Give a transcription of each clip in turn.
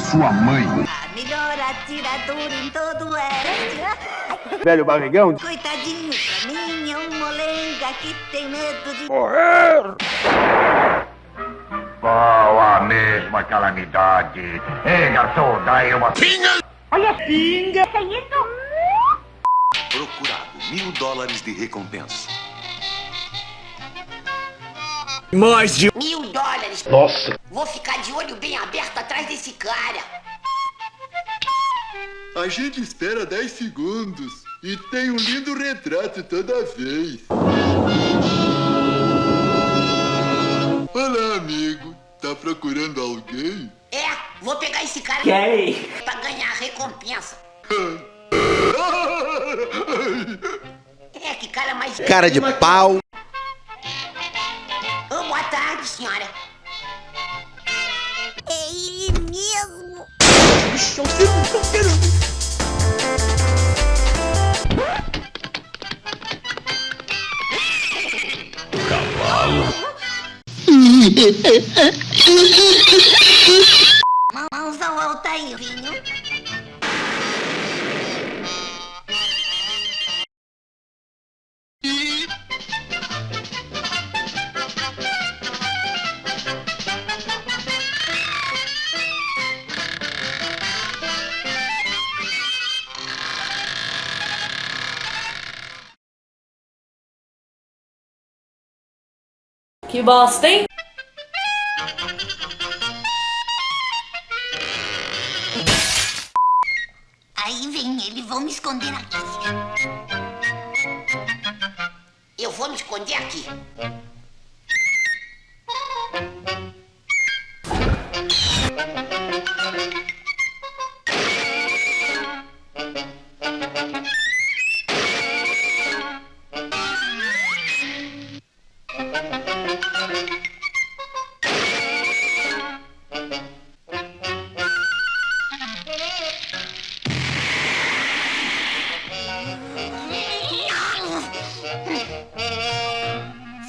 sua mãe. A melhor atiradora em todo o oeste. Velho barrigão. Coitadinho, pra mim é um molenga que tem medo de Morrer! Qual a mesma calamidade? Ei, garçom, dá uma pinga! Olha a pinga! Que isso? Procurado, mil dólares de recompensa. Mais de... Mil dólares. Nossa! Vou ficar de olho bem aberto atrás desse cara. A gente espera 10 segundos e tem um lindo retrato toda vez. Olá, amigo. Tá procurando alguém? É, vou pegar esse cara Gay! pra ganhar a recompensa. É, que cara mais... Cara de pau. Senhora. É ele mesmo. Cavalo. Mãozão alta aí, vinho. Que bosta, hein? Aí vem ele, vão me esconder aqui. Eu vou me esconder aqui.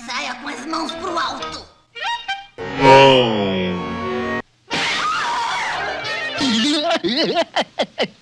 Saia com as mãos pro alto.